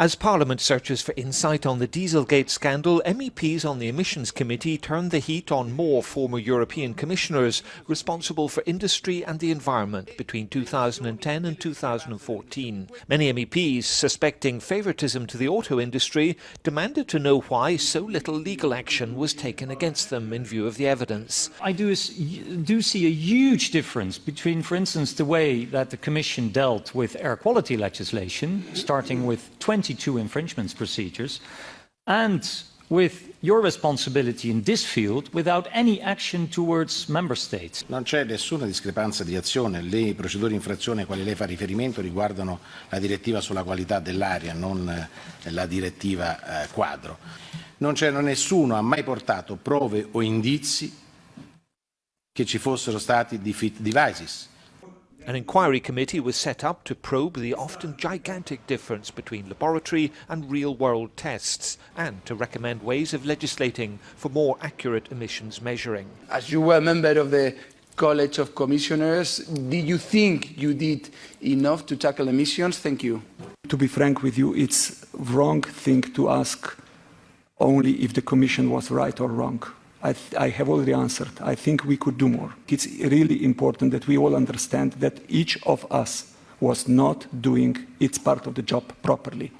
As Parliament searches for insight on the Dieselgate scandal, MEPs on the Emissions Committee turned the heat on more former European commissioners responsible for industry and the environment between 2010 and 2014. Many MEPs, suspecting favouritism to the auto industry, demanded to know why so little legal action was taken against them in view of the evidence. I do, do see a huge difference between, for instance, the way that the Commission dealt with air quality legislation, starting with 20 22 infringements procedures, and with your responsibility in this field without any action towards member states. Non c'è nessuna discrepanza di azione, le procedure di infrazione a quali lei fa riferimento riguardano la direttiva sulla qualità dell'aria, non eh, la direttiva eh, quadro. Non c'è nessuno ha mai portato prove o indizi che ci fossero stati defeat devices An inquiry committee was set up to probe the often gigantic difference between laboratory and real-world tests and to recommend ways of legislating for more accurate emissions measuring. As you were a member of the College of Commissioners, did you think you did enough to tackle emissions? Thank you. To be frank with you, it's wrong thing to ask only if the Commission was right or wrong. I, I, have already answered. I think we could do more. It's really important that we all understand that each of us was not doing its part of the job properly.